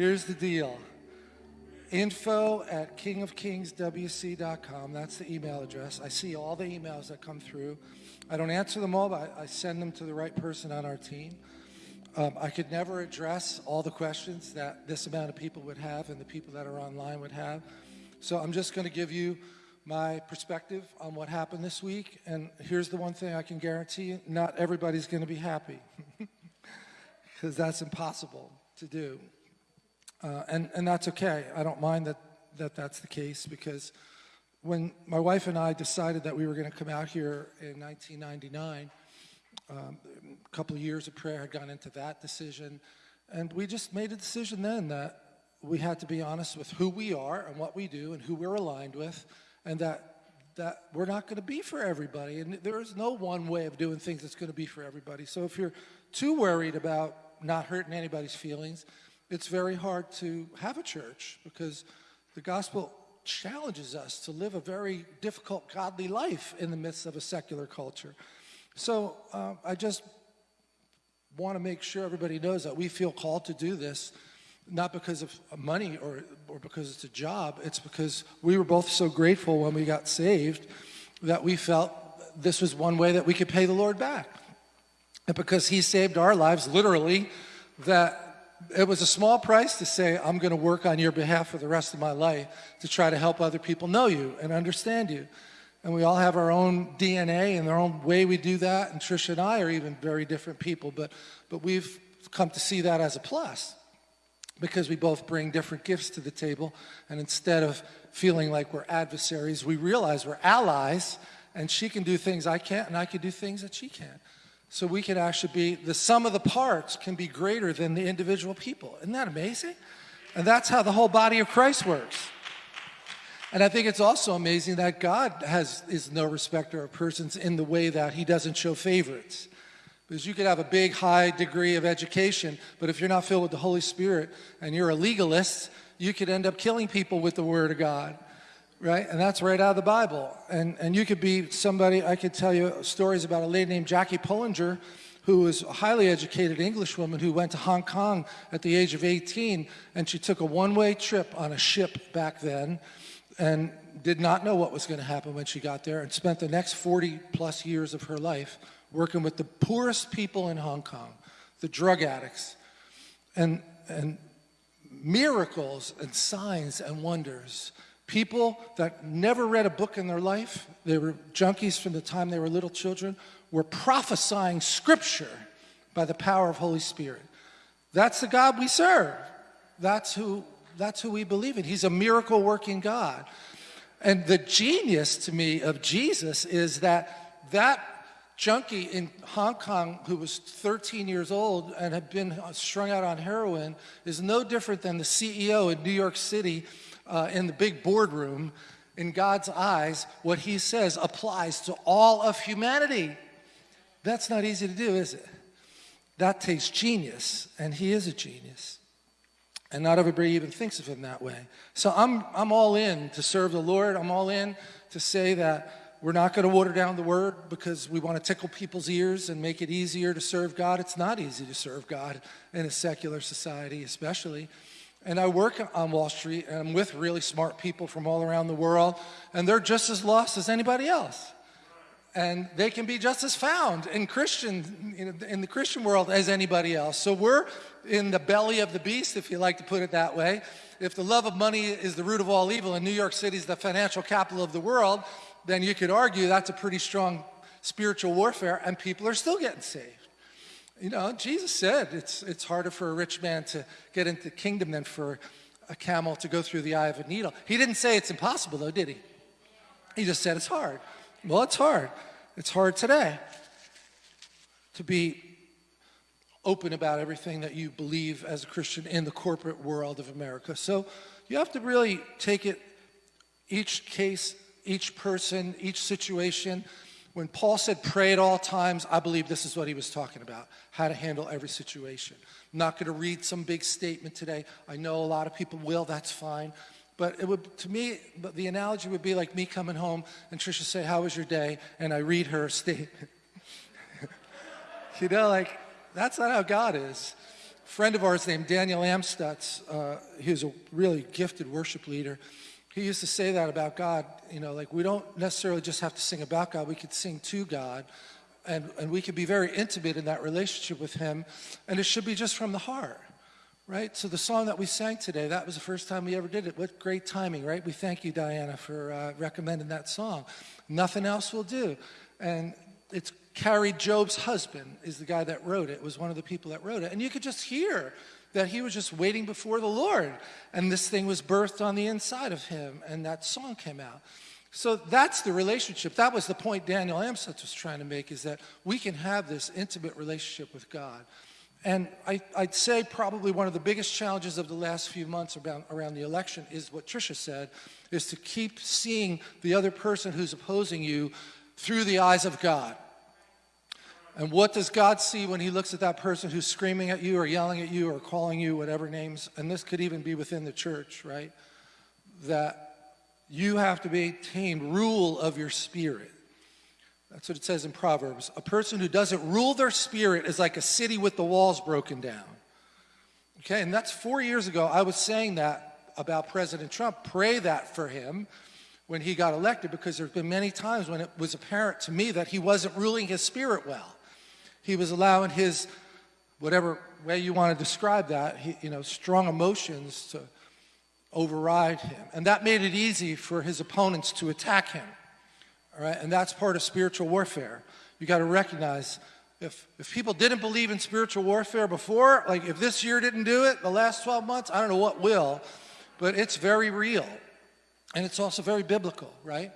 Here's the deal. Info at kingofkingswc.com. That's the email address. I see all the emails that come through. I don't answer them all, but I send them to the right person on our team. Um, I could never address all the questions that this amount of people would have and the people that are online would have. So I'm just going to give you my perspective on what happened this week. And here's the one thing I can guarantee you, not everybody's going to be happy because that's impossible to do. Uh, and, and that's okay. I don't mind that, that that's the case because when my wife and I decided that we were going to come out here in 1999, um, a couple of years of prayer had gone into that decision. And we just made a decision then that we had to be honest with who we are and what we do and who we're aligned with, and that that we're not going to be for everybody. And there is no one way of doing things that's going to be for everybody. So if you're too worried about not hurting anybody's feelings, it's very hard to have a church because the gospel challenges us to live a very difficult godly life in the midst of a secular culture. So uh, I just want to make sure everybody knows that we feel called to do this, not because of money or, or because it's a job, it's because we were both so grateful when we got saved that we felt this was one way that we could pay the Lord back. And because he saved our lives, literally, that it was a small price to say, I'm going to work on your behalf for the rest of my life to try to help other people know you and understand you. And we all have our own DNA and our own way we do that. And Trisha and I are even very different people, but, but we've come to see that as a plus because we both bring different gifts to the table. And instead of feeling like we're adversaries, we realize we're allies and she can do things I can't and I can do things that she can't. So we can actually be, the sum of the parts can be greater than the individual people. Isn't that amazing? And that's how the whole body of Christ works. And I think it's also amazing that God has, is no respecter of persons in the way that he doesn't show favorites. Because you could have a big, high degree of education, but if you're not filled with the Holy Spirit and you're a legalist, you could end up killing people with the Word of God right? And that's right out of the Bible. And, and you could be somebody, I could tell you stories about a lady named Jackie Pullinger, who was a highly educated English woman who went to Hong Kong at the age of 18, and she took a one-way trip on a ship back then, and did not know what was going to happen when she got there, and spent the next 40 plus years of her life working with the poorest people in Hong Kong, the drug addicts, and, and miracles and signs and wonders People that never read a book in their life, they were junkies from the time they were little children, were prophesying scripture by the power of Holy Spirit. That's the God we serve. That's who, that's who we believe in. He's a miracle working God. And the genius to me of Jesus is that that junkie in Hong Kong who was 13 years old and had been strung out on heroin is no different than the CEO in New York City uh, in the big boardroom, in God's eyes, what he says applies to all of humanity. That's not easy to do, is it? That takes genius, and he is a genius. And not everybody even thinks of him that way. So I'm, I'm all in to serve the Lord. I'm all in to say that we're not going to water down the word because we want to tickle people's ears and make it easier to serve God. It's not easy to serve God in a secular society, especially. And I work on Wall Street and I'm with really smart people from all around the world and they're just as lost as anybody else. And they can be just as found in Christian, in the Christian world as anybody else. So we're in the belly of the beast, if you like to put it that way. If the love of money is the root of all evil and New York City is the financial capital of the world, then you could argue that's a pretty strong spiritual warfare and people are still getting saved. You know, Jesus said it's, it's harder for a rich man to get into the kingdom than for a camel to go through the eye of a needle. He didn't say it's impossible though, did he? He just said it's hard. Well, it's hard. It's hard today to be open about everything that you believe as a Christian in the corporate world of America. So you have to really take it, each case, each person, each situation, when Paul said pray at all times, I believe this is what he was talking about, how to handle every situation. I'm not going to read some big statement today. I know a lot of people will, that's fine. But it would, to me, the analogy would be like me coming home and Trisha say, how was your day? And I read her statement. you know, like, that's not how God is. A friend of ours named Daniel Amstutz, uh, he was a really gifted worship leader. He used to say that about God, you know, like we don't necessarily just have to sing about God, we could sing to God, and, and we could be very intimate in that relationship with Him, and it should be just from the heart, right? So the song that we sang today, that was the first time we ever did it. What great timing, right? We thank you, Diana, for uh, recommending that song. Nothing else will do. And it's Kari Jobe's husband is the guy that wrote it, was one of the people that wrote it. And you could just hear that he was just waiting before the Lord. And this thing was birthed on the inside of him, and that song came out. So that's the relationship. That was the point Daniel Amstutz was trying to make, is that we can have this intimate relationship with God. And I, would say probably one of the biggest challenges of the last few months around, around the election is what Tricia said, is to keep seeing the other person who's opposing you through the eyes of God. And what does God see when he looks at that person who's screaming at you or yelling at you or calling you whatever names? And this could even be within the church, right? That you have to maintain rule of your spirit. That's what it says in Proverbs. A person who doesn't rule their spirit is like a city with the walls broken down. Okay, and that's four years ago. I was saying that about President Trump. Pray that for him when he got elected because there's been many times when it was apparent to me that he wasn't ruling his spirit well. He was allowing his, whatever way you want to describe that, he, you know, strong emotions to override him. And that made it easy for his opponents to attack him. All right, and that's part of spiritual warfare. You got to recognize if, if people didn't believe in spiritual warfare before, like if this year didn't do it, the last 12 months, I don't know what will, but it's very real. And it's also very biblical, right?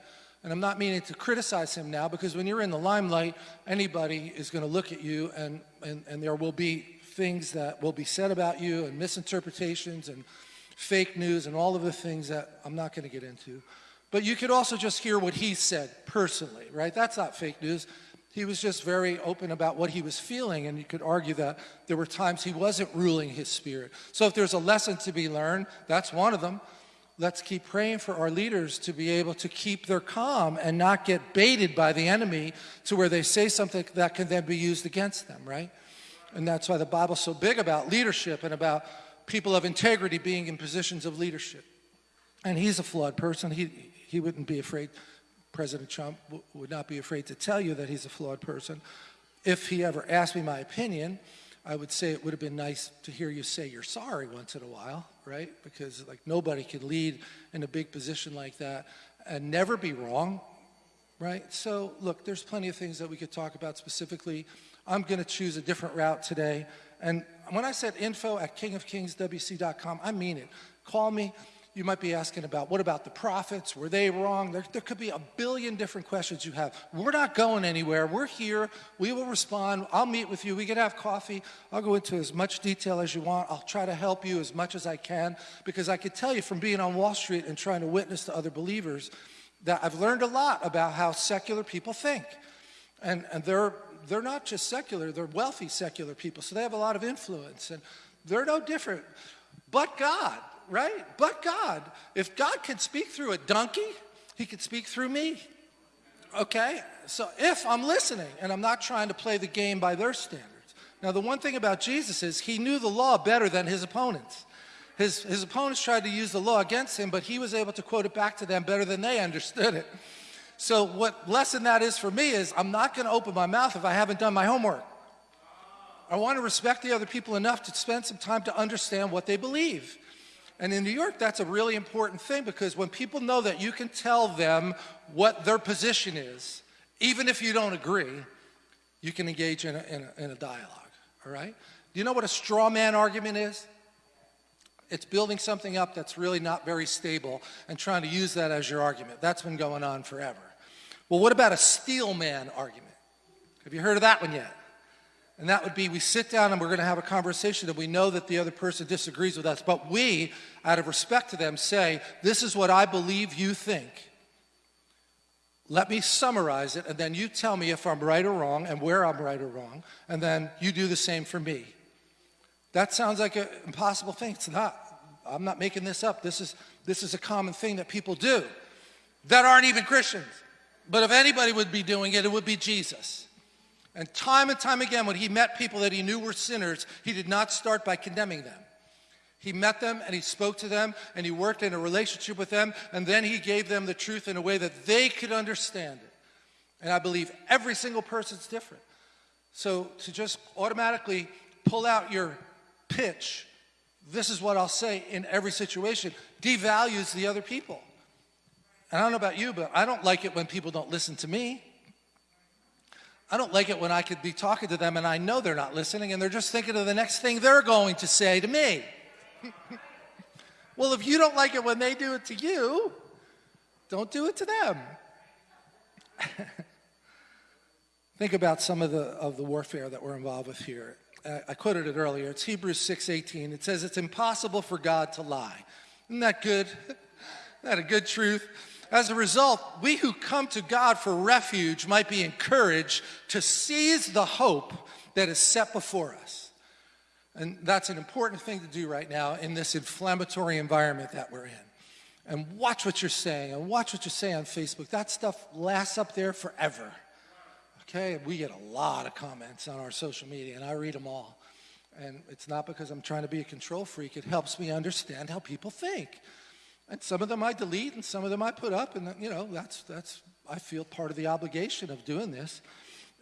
And I'm not meaning to criticize him now because when you're in the limelight, anybody is going to look at you and, and, and there will be things that will be said about you and misinterpretations and fake news and all of the things that I'm not going to get into. But you could also just hear what he said personally, right? That's not fake news. He was just very open about what he was feeling, and you could argue that there were times he wasn't ruling his spirit. So if there's a lesson to be learned, that's one of them. Let's keep praying for our leaders to be able to keep their calm and not get baited by the enemy to where they say something that can then be used against them, right? And that's why the Bible's so big about leadership and about people of integrity being in positions of leadership. And he's a flawed person. He, he wouldn't be afraid, President Trump would not be afraid to tell you that he's a flawed person. If he ever asked me my opinion, I would say it would have been nice to hear you say you're sorry once in a while, right? Because like nobody can lead in a big position like that and never be wrong, right? So look, there's plenty of things that we could talk about specifically. I'm going to choose a different route today. And when I said info at kingofkingswc.com, I mean it. Call me you might be asking about what about the prophets? Were they wrong? There, there, could be a billion different questions you have. We're not going anywhere. We're here. We will respond. I'll meet with you. We can have coffee. I'll go into as much detail as you want. I'll try to help you as much as I can because I could tell you from being on Wall Street and trying to witness to other believers that I've learned a lot about how secular people think. And, and they're, they're not just secular, they're wealthy secular people, so they have a lot of influence. And they're no different. But God, right? But God. If God can speak through a donkey, he can speak through me. Okay? So if I'm listening and I'm not trying to play the game by their standards. Now, the one thing about Jesus is he knew the law better than his opponents. His, his opponents tried to use the law against him, but he was able to quote it back to them better than they understood it. So what lesson that is for me is I'm not going to open my mouth if I haven't done my homework. I want to respect the other people enough to spend some time to understand what they believe. And in New York, that's a really important thing because when people know that you can tell them what their position is, even if you don't agree, you can engage in a, in a, in a dialogue, all right? Do you know what a straw man argument is? It's building something up that's really not very stable and trying to use that as your argument. That's been going on forever. Well, what about a steel man argument? Have you heard of that one yet? And that would be we sit down and we're going to have a conversation and we know that the other person disagrees with us, but we, out of respect to them, say, This is what I believe you think. Let me summarize it, and then you tell me if I'm right or wrong and where I'm right or wrong, and then you do the same for me. That sounds like an impossible thing. It's not. I'm not making this up. This is, this is a common thing that people do that aren't even Christians. But if anybody would be doing it, it would be Jesus. And time and time again, when he met people that he knew were sinners, he did not start by condemning them. He met them and he spoke to them and he worked in a relationship with them and then he gave them the truth in a way that they could understand it. And I believe every single person's different. So to just automatically pull out your pitch, this is what I'll say in every situation, devalues the other people. And I don't know about you, but I don't like it when people don't listen to me. I don't like it when I could be talking to them and I know they're not listening and they're just thinking of the next thing they're going to say to me. well, if you don't like it when they do it to you, don't do it to them. Think about some of the, of the warfare that we're involved with here. I quoted it earlier. It's Hebrews 6.18. It says it's impossible for God to lie. Isn't that good? Isn't that a good truth? As a result, we who come to God for refuge might be encouraged to seize the hope that is set before us. And that's an important thing to do right now in this inflammatory environment that we're in. And watch what you're saying and watch what you say on Facebook. That stuff lasts up there forever. Okay, we get a lot of comments on our social media and I read them all. And it's not because I'm trying to be a control freak. It helps me understand how people think. And some of them I delete and some of them I put up and you know, that's, that's I feel part of the obligation of doing this.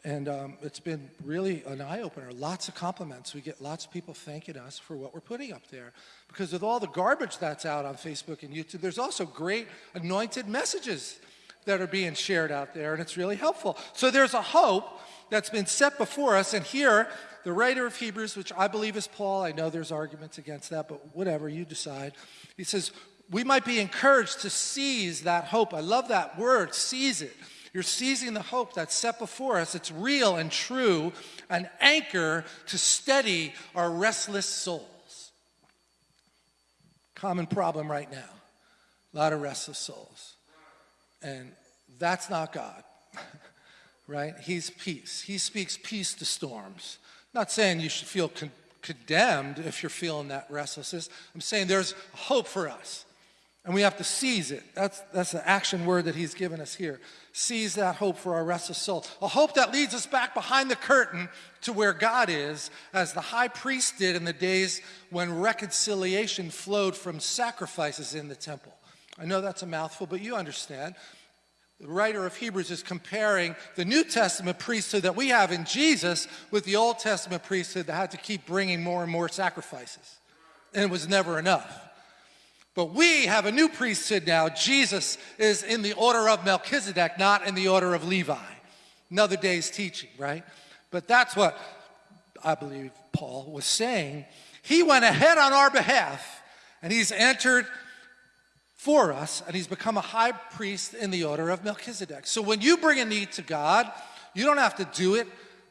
And um, it's been really an eye-opener. Lots of compliments. We get lots of people thanking us for what we're putting up there. Because with all the garbage that's out on Facebook and YouTube, there's also great anointed messages that are being shared out there, and it's really helpful. So there's a hope that's been set before us, and here, the writer of Hebrews, which I believe is Paul, I know there's arguments against that, but whatever, you decide. He says, we might be encouraged to seize that hope. I love that word, seize it. You're seizing the hope that's set before us. It's real and true, an anchor to steady our restless souls. Common problem right now. A lot of restless souls. And that's not God, right? He's peace. He speaks peace to storms. not saying you should feel con condemned if you're feeling that restlessness. I'm saying there's hope for us. And we have to seize it. That's, that's the action word that he's given us here. Seize that hope for our restless soul. A hope that leads us back behind the curtain to where God is, as the high priest did in the days when reconciliation flowed from sacrifices in the temple. I know that's a mouthful, but you understand. The writer of Hebrews is comparing the New Testament priesthood that we have in Jesus with the Old Testament priesthood that had to keep bringing more and more sacrifices. And it was never enough. But we have a new priesthood now. Jesus is in the order of Melchizedek, not in the order of Levi. Another day's teaching, right? But that's what I believe Paul was saying. He went ahead on our behalf and he's entered for us and he's become a high priest in the order of Melchizedek. So when you bring a need to God, you don't have to do it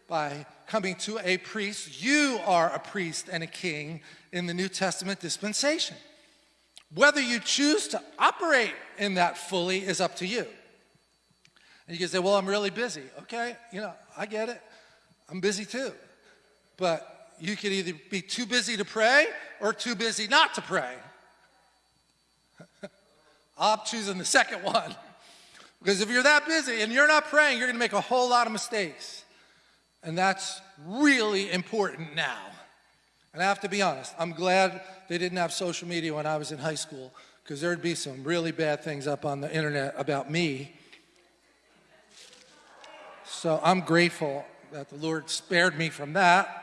by coming to a priest. You are a priest and a king in the New Testament dispensation. Whether you choose to operate in that fully is up to you. And you can say, well, I'm really busy. Okay, you know, I get it. I'm busy too. But you could either be too busy to pray or too busy not to pray. I'm choosing the second one. Because if you're that busy and you're not praying, you're going to make a whole lot of mistakes. And that's really important now. And I have to be honest, I'm glad they didn't have social media when I was in high school because there'd be some really bad things up on the internet about me. So I'm grateful that the Lord spared me from that.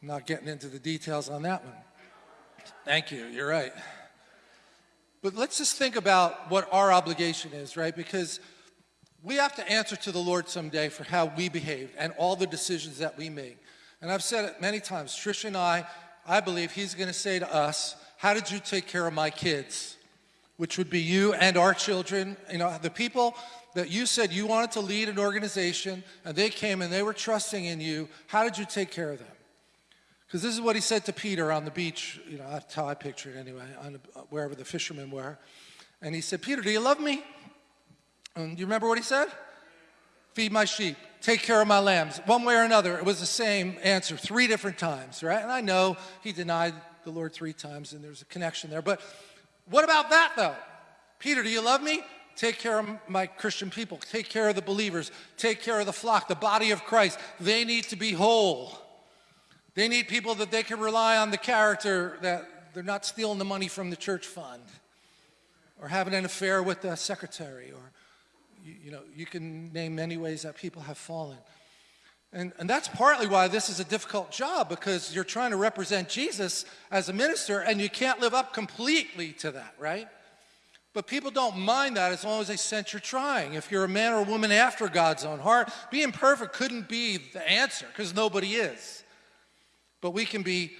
I'm not getting into the details on that one. Thank you, you're right. But let's just think about what our obligation is, right? Because we have to answer to the Lord someday for how we behaved and all the decisions that we make. And I've said it many times, Trish and I, I believe he's going to say to us, how did you take care of my kids? Which would be you and our children, you know, the people that you said you wanted to lead an organization and they came and they were trusting in you, how did you take care of them? Because this is what he said to Peter on the beach, you know, that's how I picture it anyway, on uh, wherever the fishermen were. And he said, Peter, do you love me? And you remember what he said? Feed my sheep take care of my lambs. One way or another, it was the same answer three different times, right? And I know he denied the Lord three times and there's a connection there. But what about that though? Peter, do you love me? take care of my Christian people, take care of the believers, take care of the flock, the body of Christ. They need to be whole. They need people that they can rely on the character that they're not stealing the money from the church fund or having an affair with the secretary or you, know you can name many ways that people have fallen and, and that's partly why this is a difficult job because you're trying to represent jesus as a minister and you can't live up completely to that right but people don't mind that as long as they sense you're trying if you're a man or a woman after god's own heart being perfect couldn't be the answer because nobody is but we can be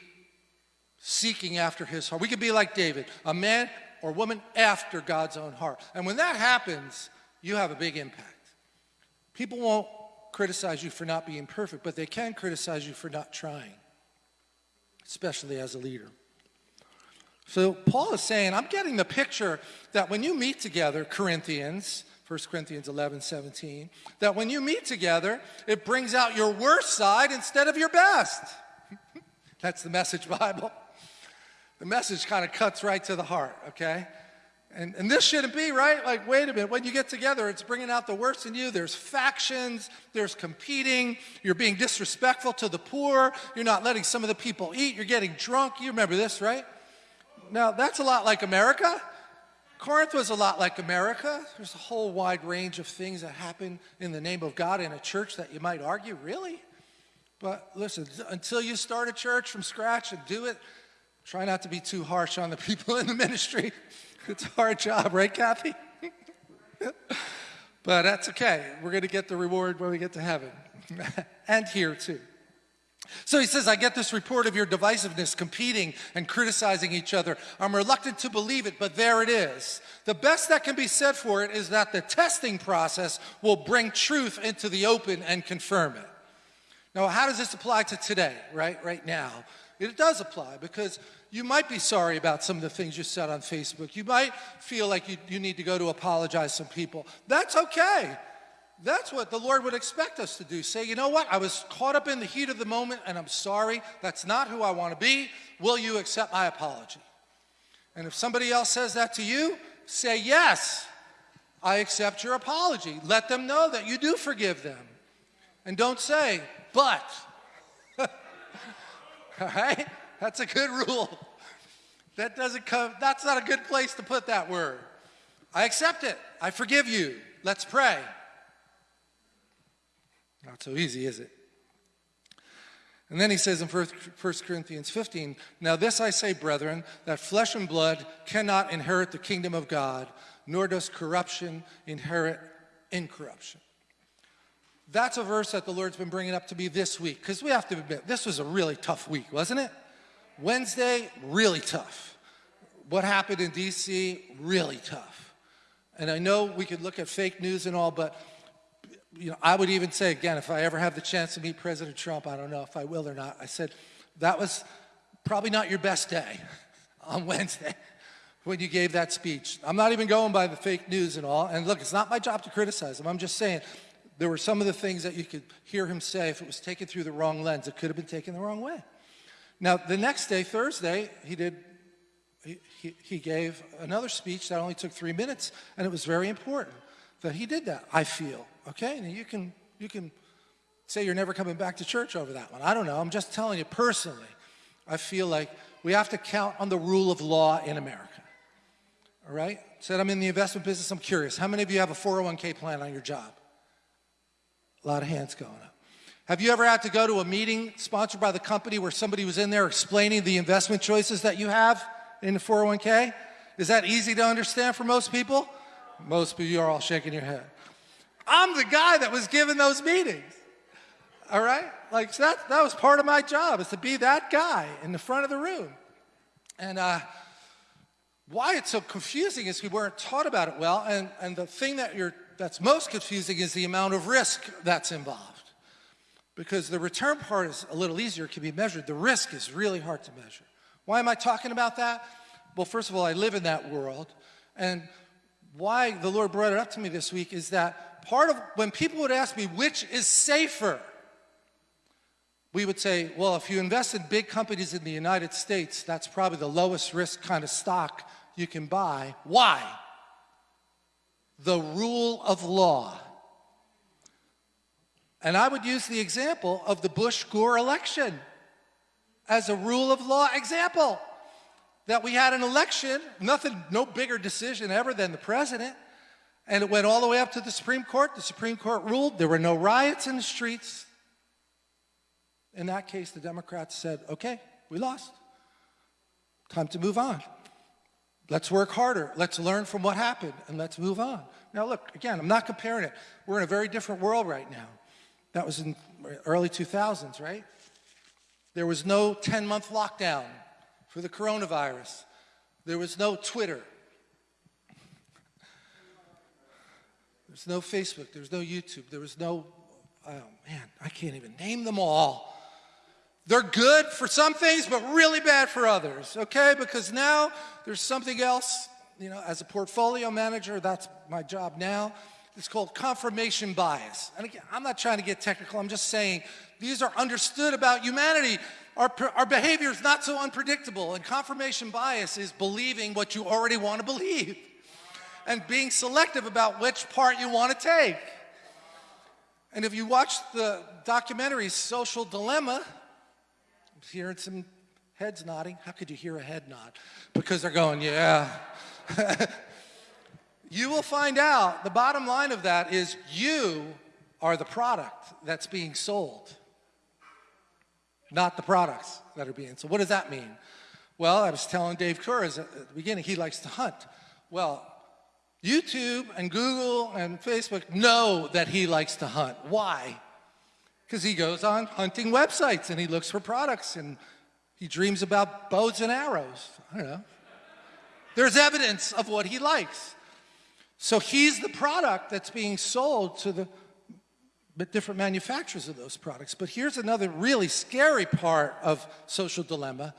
seeking after his heart. We can be like David, a man or woman after God's own heart. And when that happens, you have a big impact. People won't criticize you for not being perfect, but they can criticize you for not trying, especially as a leader. So Paul is saying, I'm getting the picture that when you meet together, Corinthians, 1 Corinthians 11, 17, that when you meet together, it brings out your worst side instead of your best. That's the message Bible the message kind of cuts right to the heart, okay? And, and this shouldn't be, right? Like, wait a minute, when you get together, it's bringing out the worst in you. There's factions, there's competing, you're being disrespectful to the poor, you're not letting some of the people eat, you're getting drunk. You remember this, right? Now, that's a lot like America. Corinth was a lot like America. There's a whole wide range of things that happen in the name of God in a church that you might argue, really? But listen, until you start a church from scratch and do it Try not to be too harsh on the people in the ministry. It's a hard job, right, Kathy? but that's okay. We're going to get the reward when we get to heaven and here too. So he says, I get this report of your divisiveness, competing and criticizing each other. I'm reluctant to believe it, but there it is. The best that can be said for it is that the testing process will bring truth into the open and confirm it. Now, how does this apply to today, right? Right now. It does apply because you might be sorry about some of the things you said on Facebook. You might feel like you, you need to go to apologize to some people. That's okay. That's what the Lord would expect us to do. Say, you know what? I was caught up in the heat of the moment and I'm sorry. That's not who I want to be. Will you accept my apology? And if somebody else says that to you, say, yes, I accept your apology. Let them know that you do forgive them. And don't say, but. All right? That's a good rule. That doesn't come, that's not a good place to put that word. I accept it. I forgive you. Let's pray. Not so easy, is it? And then he says in 1 Corinthians 15, Now this I say, brethren, that flesh and blood cannot inherit the kingdom of God, nor does corruption inherit incorruption. That's a verse that the Lord's been bringing up to me this week because we have to admit, this was a really tough week, wasn't it? Wednesday, really tough. What happened in DC, really tough. And I know we could look at fake news and all, but you know, I would even say again, if I ever have the chance to meet President Trump, I don't know if I will or not. I said that was probably not your best day on Wednesday when you gave that speech. I'm not even going by the fake news and all. And look, it's not my job to criticize him. I'm just saying there were some of the things that you could hear him say if it was taken through the wrong lens. It could have been taken the wrong way. Now, the next day, Thursday, he did, he, he, gave another speech that only took three minutes, and it was very important that he did that, I feel. Okay? Now, you can, you can say you're never coming back to church over that one. I don't know. I'm just telling you personally, I feel like we have to count on the rule of law in America. All right? Said I'm in the investment business. I'm curious. How many of you have a 401k plan on your job? A lot of hands going up. Have you ever had to go to a meeting sponsored by the company where somebody was in there explaining the investment choices that you have in the 401k? Is that easy to understand for most people? Most of you are all shaking your head. I'm the guy that was given those meetings. All right? Like so that, that was part of my job is to be that guy in the front of the room. And uh, why it's so confusing is we weren't taught about it well. And, and the thing that you're that's most confusing is the amount of risk that's involved. Because the return part is a little easier, can be measured. The risk is really hard to measure. Why am I talking about that? Well, first of all, I live in that world. And why the Lord brought it up to me this week is that part of when people would ask me, which is safer? We would say, well, if you invest in big companies in the United States, that's probably the lowest risk kind of stock you can buy. Why? The rule of law. And I would use the example of the Bush Gore election as a rule of law example. That we had an election, nothing, no bigger decision ever than the president, and it went all the way up to the Supreme Court. The Supreme Court ruled there were no riots in the streets. In that case, the Democrats said, okay, we lost. Time to move on. Let's work harder. Let's learn from what happened and let's move on. Now, look, again, I'm not comparing it. We're in a very different world right now. That was in early 2000s, right? There was no 10 month lockdown for the coronavirus. There was no Twitter. There's no Facebook. There's no YouTube. There was no, oh man, I can't even name them all. They're good for some things, but really bad for others, okay? Because now there's something else, you know, as a portfolio manager, that's my job now. It's called confirmation bias. And again, I'm not trying to get technical, I'm just saying these are understood about humanity. Our, our behavior is not so unpredictable, and confirmation bias is believing what you already want to believe and being selective about which part you want to take. And if you watch the documentary Social Dilemma, hearing some heads nodding. How could you hear a head nod? Because they're going, yeah. you will find out the bottom line of that is you are the product that's being sold, not the products that are being sold. What does that mean? Well, I was telling Dave Kurz at the beginning, he likes to hunt. Well, YouTube and Google and Facebook know that he likes to hunt. Why? Because he goes on hunting websites and he looks for products and he dreams about bows and arrows. I don't know. There's evidence of what he likes. So he's the product that's being sold to the different manufacturers of those products. But here's another really scary part of social dilemma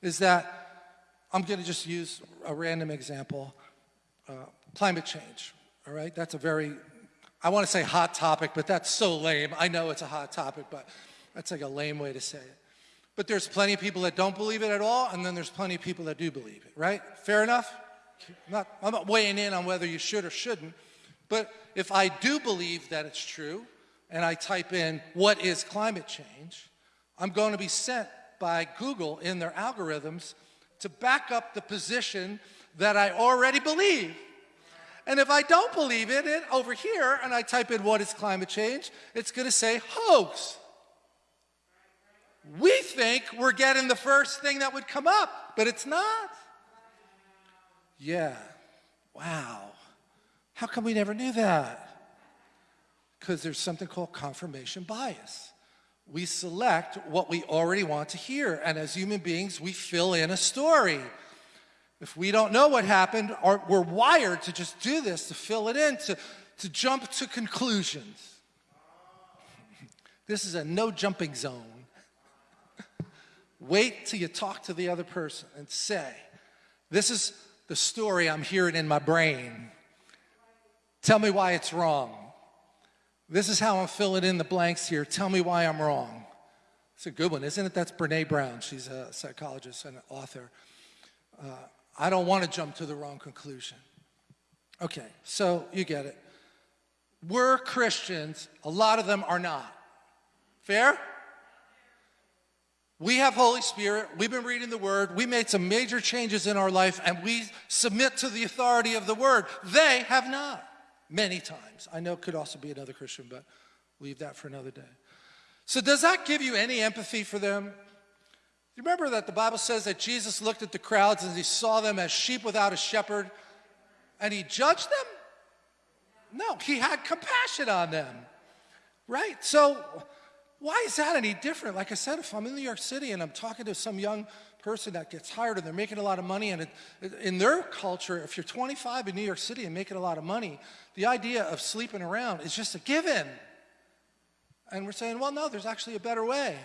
is that I'm going to just use a random example, uh, climate change. All right, that's a very I want to say hot topic, but that's so lame. I know it's a hot topic, but that's like a lame way to say it. But there's plenty of people that don't believe it at all, and then there's plenty of people that do believe it, right? Fair enough? I'm not, I'm not weighing in on whether you should or shouldn't, but if I do believe that it's true, and I type in, what is climate change, I'm going to be sent by Google in their algorithms to back up the position that I already believe. And if I don't believe in it over here, and I type in what is climate change, it's going to say hoax. We think we're getting the first thing that would come up, but it's not. Yeah. Wow. How come we never knew that? Because there's something called confirmation bias. We select what we already want to hear, and as human beings, we fill in a story. If we don't know what happened, or we're wired to just do this, to fill it in, to, to jump to conclusions. This is a no jumping zone. Wait till you talk to the other person and say, This is the story I'm hearing in my brain. Tell me why it's wrong. This is how I'm filling in the blanks here. Tell me why I'm wrong. It's a good one, isn't it? That's Brene Brown. She's a psychologist and an author. Uh, I don't want to jump to the wrong conclusion. Okay, so you get it. We're Christians, a lot of them are not. Fair? We have Holy Spirit, we've been reading the Word, we made some major changes in our life, and we submit to the authority of the Word. They have not, many times. I know it could also be another Christian, but leave that for another day. So, does that give you any empathy for them? You remember that the Bible says that Jesus looked at the crowds and he saw them as sheep without a shepherd and he judged them? No, he had compassion on them, right? So why is that any different? Like I said, if I'm in New York City and I'm talking to some young person that gets hired and they're making a lot of money and it, in their culture, if you're 25 in New York City and making a lot of money, the idea of sleeping around is just a given. And we're saying, well, no, there's actually a better way.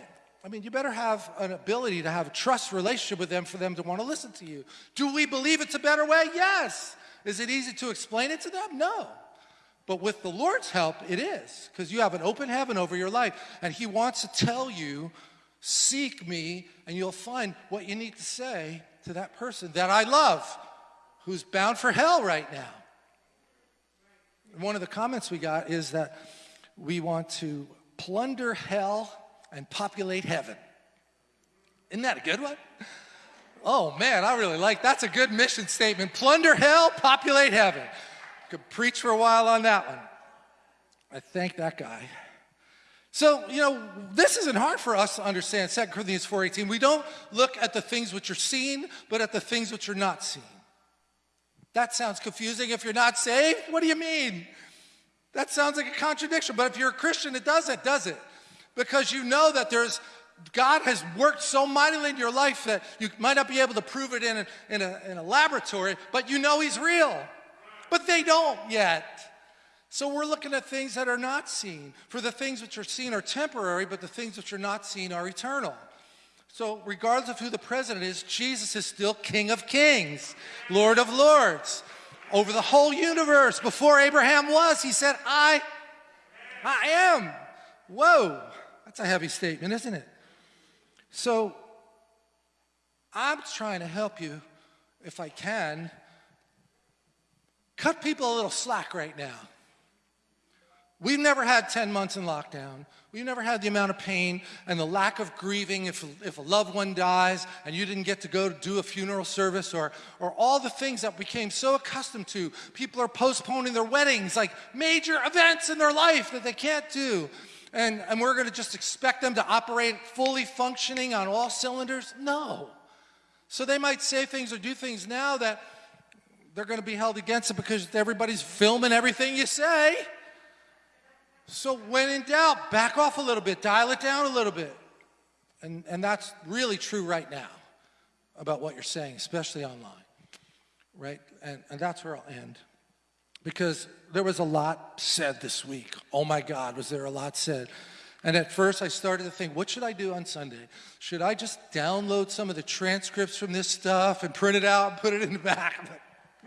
I mean, you better have an ability to have a trust relationship with them for them to want to listen to you. Do we believe it's a better way? Yes. Is it easy to explain it to them? No. But with the Lord's help, it is, because you have an open heaven over your life, and He wants to tell you, seek me, and you'll find what you need to say to that person that I love, who's bound for hell right now. One of the comments we got is that we want to plunder hell and populate heaven. Isn't that a good one? Oh man, I really like that. that's a good mission statement. Plunder hell, populate heaven. Could preach for a while on that one. I thank that guy. So, you know, this isn't hard for us to understand 2 Corinthians 4:18. We don't look at the things which are seen, but at the things which are not seen. That sounds confusing. If you're not saved, what do you mean? That sounds like a contradiction. But if you're a Christian, it doesn't, does it? Because you know that there's God has worked so mightily in your life that you might not be able to prove it in a, in a, in a laboratory, but you know He's real. But they don't yet. So we're looking at things that are not seen. For the things which are seen are temporary, but the things which are not seen are eternal. So, regardless of who the president is, Jesus is still King of Kings, Lord of Lords. Over the whole universe, before Abraham was, he said, I, I am. Whoa, that's a heavy statement, isn't it? So, I'm trying to help you, if I can, cut people a little slack right now. We've never had 10 months in lockdown. We've never had the amount of pain and the lack of grieving if, if a loved one dies and you didn't get to go to do a funeral service or, or all the things that we became so accustomed to. People are postponing their weddings, like major events in their life that they can't do. And, and we're going to just expect them to operate fully functioning on all cylinders? No. So they might say things or do things now that they're going to be held against it because everybody's filming everything you say. So when in doubt, back off a little bit, dial it down a little bit. And, and that's really true right now about what you're saying, especially online, right? And, and that's where I'll end. Because there was a lot said this week. Oh my God, was there a lot said? And at first I started to think, what should I do on Sunday? Should I just download some of the transcripts from this stuff and print it out and put it in the back? Like,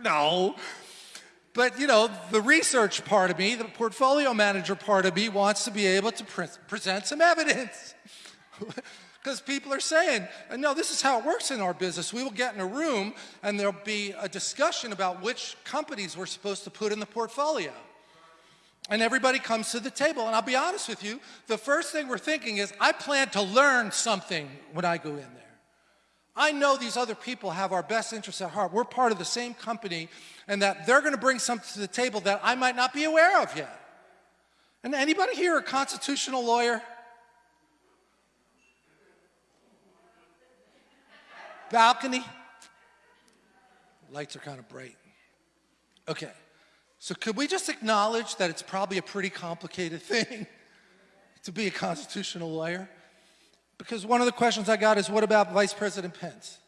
no, but, you know, the research part of me, the portfolio manager part of me wants to be able to pre present some evidence. Because people are saying, no, this is how it works in our business. We will get in a room and there'll be a discussion about which companies we're supposed to put in the portfolio. And everybody comes to the table. And I'll be honest with you, the first thing we're thinking is, I plan to learn something when I go in there. I know these other people have our best interests at heart. We're part of the same company and that they're going to bring something to the table that I might not be aware of yet. And anybody here a constitutional lawyer? Balcony? Lights are kind of bright. Okay, so could we just acknowledge that it's probably a pretty complicated thing to be a constitutional lawyer? Because one of the questions I got is, what about Vice President Pence?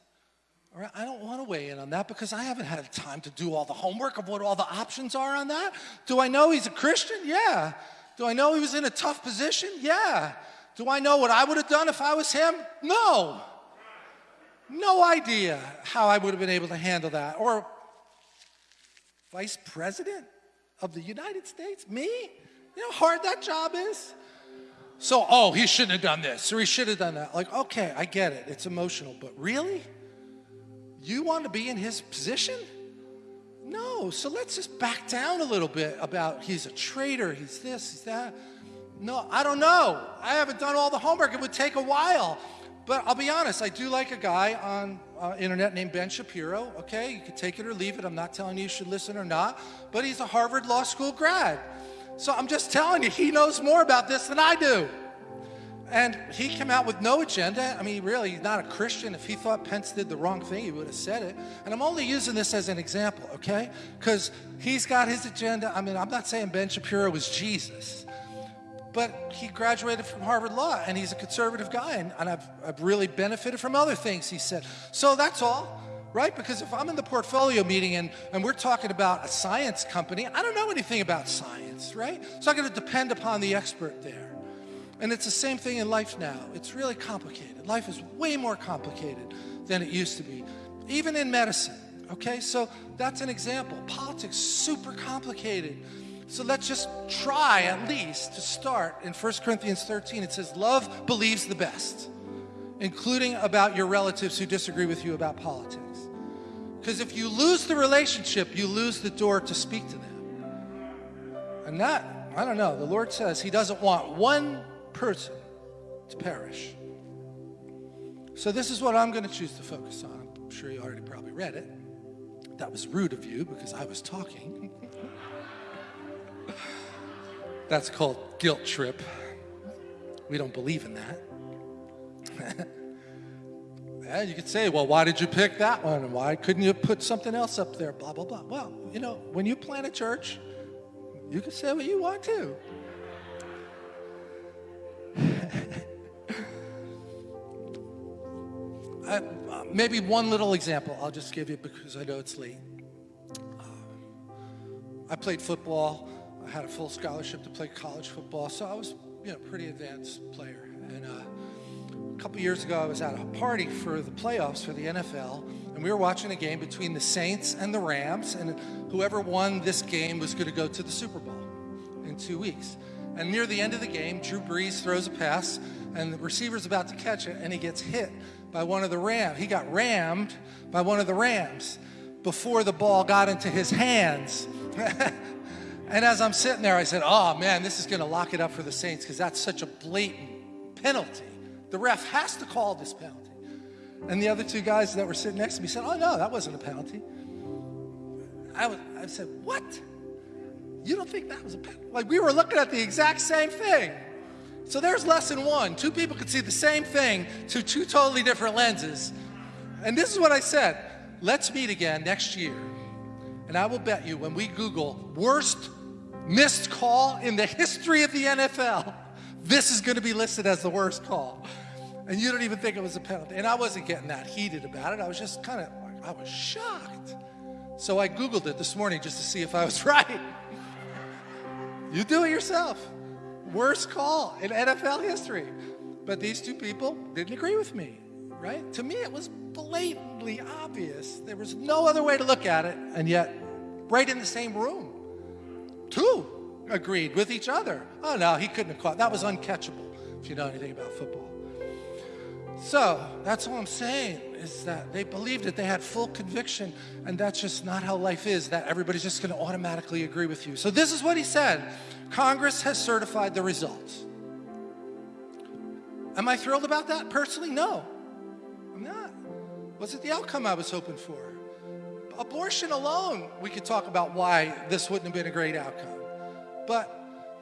All right, I don't want to weigh in on that because I haven't had time to do all the homework of what all the options are on that. Do I know he's a Christian? Yeah. Do I know he was in a tough position? Yeah. Do I know what I would have done if I was him? No. No idea how I would have been able to handle that. Or vice president of the United States? Me? You know how hard that job is? So, oh, he shouldn't have done this or he should have done that. Like, okay, I get it. It's emotional, but really? You want to be in his position? No. So let's just back down a little bit about he's a traitor, he's this, he's that. No, I don't know. I haven't done all the homework. It would take a while. But I'll be honest, I do like a guy on uh, internet named Ben Shapiro. Okay, you can take it or leave it. I'm not telling you you should listen or not. But he's a Harvard Law School grad. So I'm just telling you, he knows more about this than I do. And he came out with no agenda. I mean, really, he's not a Christian. If he thought Pence did the wrong thing, he would have said it. And I'm only using this as an example, okay? Because he's got his agenda. I mean, I'm not saying Ben Shapiro was Jesus, but he graduated from Harvard Law, and he's a conservative guy, and, and I've, I've really benefited from other things he said. So that's all right? Because if I'm in the portfolio meeting and, and we're talking about a science company, I don't know anything about science, right? So I'm going to depend upon the expert there. And it's the same thing in life now. It's really complicated. Life is way more complicated than it used to be, even in medicine. Okay, so that's an example. Politics, super complicated. So let's just try at least to start in 1 Corinthians 13. It says, Love believes the best, including about your relatives who disagree with you about politics. Because if you lose the relationship, you lose the door to speak to them. And that, I don't know, the Lord says He doesn't want one person to perish. So this is what I'm going to choose to focus on. I'm sure you already probably read it. That was rude of you because I was talking. That's called guilt trip. We don't believe in that. and you could say, well, why did you pick that one? And why couldn't you put something else up there? Blah, blah, blah. Well, you know, when you plant a church, you can say what you want to. uh, maybe one little example I'll just give you because I know it's late. Uh, I played football. I had a full scholarship to play college football, so I was, you know, pretty advanced player. And uh, a couple years ago, I was at a party for the playoffs for the NFL, and we were watching a game between the Saints and the Rams, and whoever won this game was going to go to the Super Bowl in two weeks. And near the end of the game, Drew Brees throws a pass, and the receiver's about to catch it, and he gets hit by one of the Rams. He got rammed by one of the Rams before the ball got into his hands. and as I'm sitting there, I said, Oh man, this is going to lock it up for the Saints because that's such a blatant penalty. The ref has to call this penalty. And the other two guys that were sitting next to me said, Oh no, that wasn't a penalty. I, was, I said, What? You don't think that was a penalty? Like we were looking at the exact same thing. So there's lesson one. Two people could see the same thing through two totally different lenses. And this is what I said. Let's meet again next year. And I will bet you when we Google worst missed call in the history of the NFL, this is going to be listed as the worst call. And you don't even think it was a penalty. And I wasn't getting that heated about it. I was just kind of, I was shocked. So I Googled it this morning just to see if I was right. You do it yourself. Worst call in NFL history. But these two people didn't agree with me, right? To me, it was blatantly obvious. There was no other way to look at it, and yet, right in the same room, two agreed with each other. Oh, no, he couldn't have caught. That was uncatchable, if you know anything about football. So, that's all I'm saying is that they believed it. They had full conviction, and that's just not how life is, that everybody's just going to automatically agree with you. So, this is what he said Congress has certified the results. Am I thrilled about that personally? No, I'm not. Was it the outcome I was hoping for? Abortion alone, we could talk about why this wouldn't have been a great outcome. But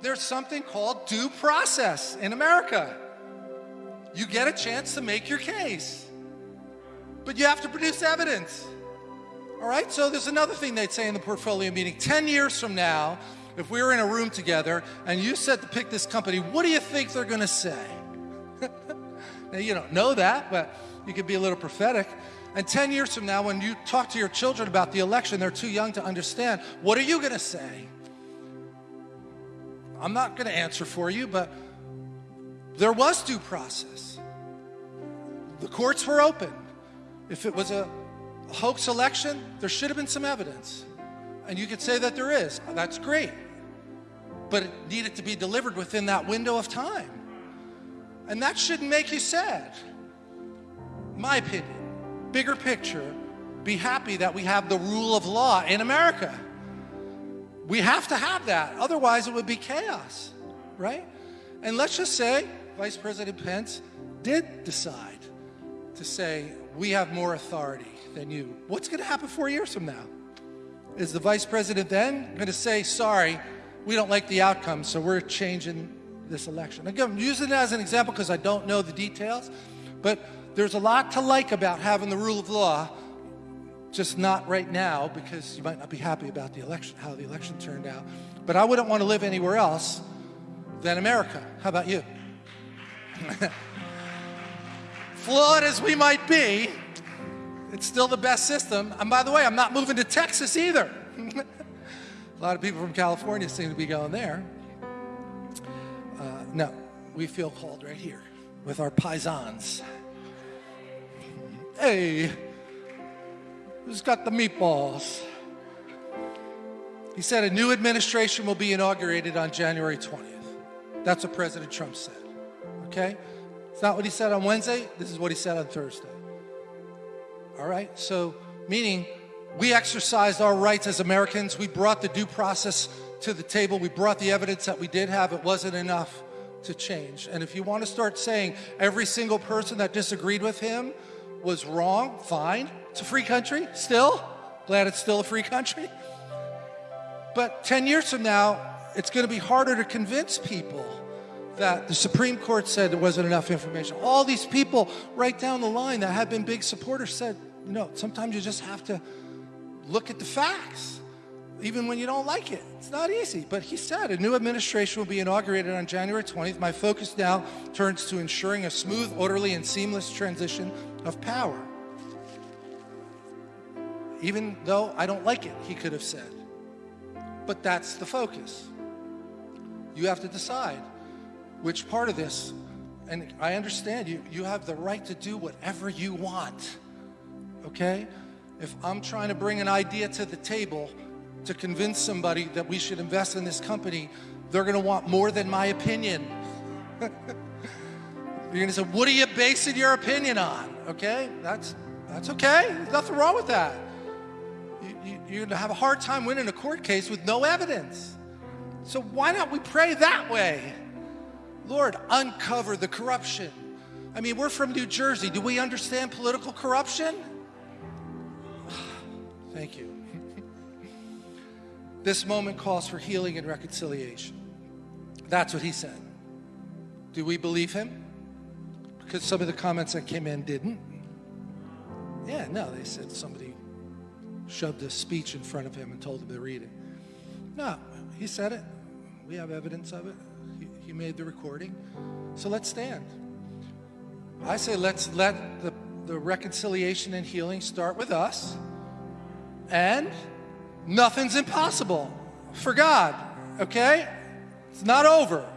there's something called due process in America. You get a chance to make your case, but you have to produce evidence. All right, so there's another thing they'd say in the portfolio meeting 10 years from now, if we were in a room together and you said to pick this company, what do you think they're going to say? now, you don't know that, but you could be a little prophetic. And 10 years from now, when you talk to your children about the election, they're too young to understand. What are you going to say? I'm not going to answer for you, but there was due process. The courts were open. If it was a hoax election, there should have been some evidence. And you could say that there is. That's great but it needed to be delivered within that window of time. And that shouldn't make you sad. My opinion, bigger picture, be happy that we have the rule of law in America. We have to have that, otherwise, it would be chaos, right? And let's just say Vice President Pence did decide to say, we have more authority than you. What's going to happen four years from now? Is the vice president then going to say, sorry, we don't like the outcome, so we're changing this election. Again, I'm using it as an example because I don't know the details, but there's a lot to like about having the rule of law, just not right now because you might not be happy about the election, how the election turned out. But I wouldn't want to live anywhere else than America. How about you? Flawed as we might be, it's still the best system. And by the way, I'm not moving to Texas either. A lot of people from California seem to be going there. Uh, no, we feel called right here with our paisans. Hey, who's got the meatballs? He said a new administration will be inaugurated on January 20th. That's what President Trump said. Okay? It's not what he said on Wednesday. This is what he said on Thursday. All right? So, meaning we exercised our rights as Americans. We brought the due process to the table. We brought the evidence that we did have. It wasn't enough to change. And if you want to start saying every single person that disagreed with him was wrong, fine. It's a free country, still. Glad it's still a free country. But 10 years from now, it's going to be harder to convince people that the Supreme Court said there wasn't enough information. All these people right down the line that have been big supporters said, you know, sometimes you just have to look at the facts, even when you don't like it. It's not easy. But he said a new administration will be inaugurated on January 20th. My focus now turns to ensuring a smooth, orderly, and seamless transition of power. Even though I don't like it, he could have said. But that's the focus. You have to decide which part of this, and I understand you, you have the right to do whatever you want, okay? If I'm trying to bring an idea to the table to convince somebody that we should invest in this company, they're gonna want more than my opinion. You're gonna say, what are you basing your opinion on? Okay, that's, that's okay, there's nothing wrong with that. You, you, you're gonna have a hard time winning a court case with no evidence. So why not we pray that way? Lord, uncover the corruption. I mean, we're from New Jersey. Do we understand political corruption? Thank you. this moment calls for healing and reconciliation. That's what he said. Do we believe him? Because some of the comments that came in didn't. Yeah, no, they said somebody shoved a speech in front of him and told him to read it. No, he said it. We have evidence of it. He made the recording. So let's stand. I say let's let the, the reconciliation and healing start with us. And nothing's impossible for God, okay? It's not over.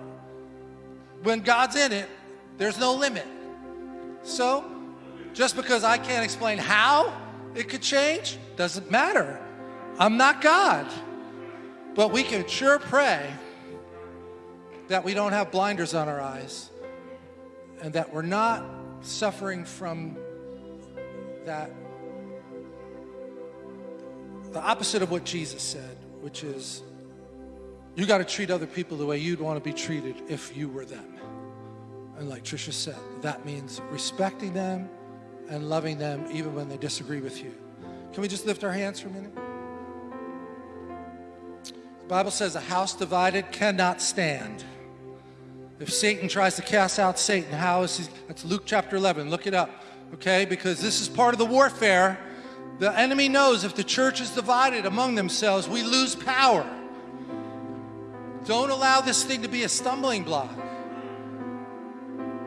When God's in it, there's no limit. So, just because I can't explain how it could change, doesn't matter. I'm not God. But we can sure pray that we don't have blinders on our eyes and that we're not suffering from that the opposite of what Jesus said, which is you got to treat other people the way you'd want to be treated if you were them. And like Trisha said, that means respecting them and loving them even when they disagree with you. Can we just lift our hands for a minute? The Bible says a house divided cannot stand. If Satan tries to cast out Satan, how is he? That's Luke chapter 11. Look it up, okay? Because this is part of the warfare. The enemy knows if the church is divided among themselves, we lose power. Don't allow this thing to be a stumbling block.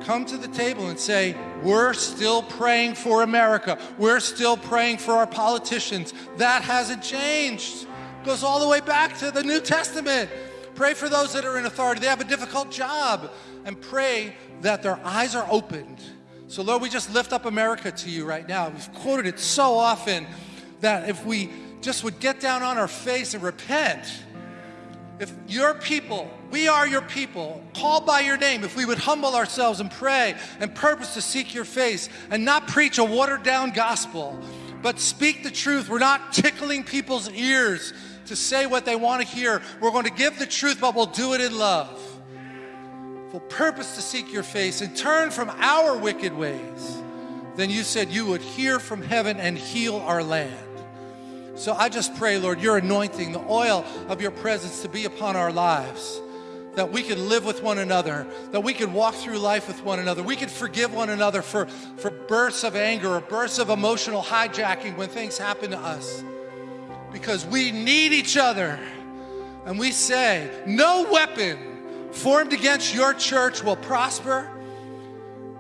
Come to the table and say, We're still praying for America. We're still praying for our politicians. That hasn't changed. Goes all the way back to the New Testament. Pray for those that are in authority. They have a difficult job. And pray that their eyes are opened. So, Lord, we just lift up America to you right now. We've quoted it so often that if we just would get down on our face and repent, if your people, we are your people, called by your name, if we would humble ourselves and pray and purpose to seek your face and not preach a watered down gospel, but speak the truth. We're not tickling people's ears to say what they want to hear. We're going to give the truth, but we'll do it in love. We'll purpose to seek your face and turn from our wicked ways. Then you said you would hear from heaven and heal our land. So I just pray, Lord, your anointing, the oil of your presence to be upon our lives that we can live with one another, that we can walk through life with one another. We can forgive one another for, for bursts of anger or bursts of emotional hijacking when things happen to us because we need each other. And we say, no weapon formed against your church will prosper.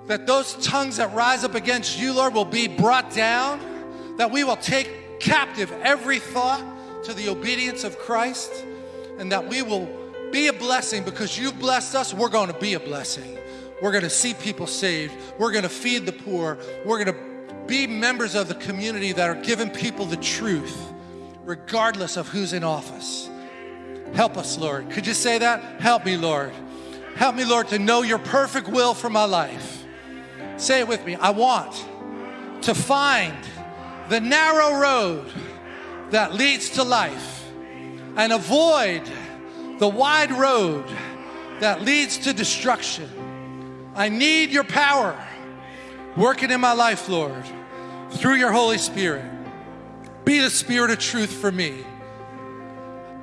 That those tongues that rise up against you, Lord, will be brought down. That we will take captive every thought to the obedience of Christ. And that we will be a blessing because you've blessed us. We're going to be a blessing. We're going to see people saved. We're going to feed the poor. We're going to be members of the community that are giving people the truth regardless of who's in office. Help us, Lord. Could you say that? Help me, Lord. Help me, Lord, to know your perfect will for my life. Say it with me. I want to find the narrow road that leads to life and avoid the wide road that leads to destruction. I need your power working in my life, Lord, through your Holy Spirit. Be the Spirit of truth for me,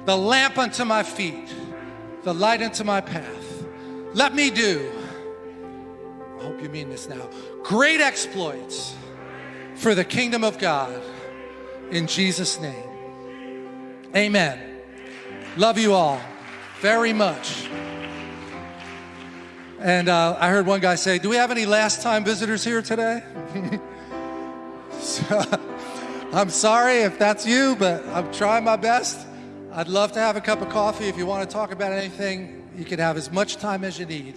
the lamp unto my feet, the light unto my path. Let me do, I hope you mean this now, great exploits for the kingdom of God in Jesus' name. Amen. Love you all very much. And uh, I heard one guy say, Do we have any last time visitors here today? so, I'm sorry if that's you, but I'm trying my best. I'd love to have a cup of coffee. If you want to talk about anything, you can have as much time as you need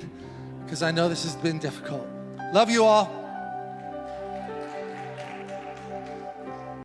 because I know this has been difficult. Love you all.